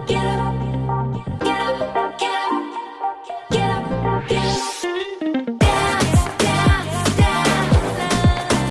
get.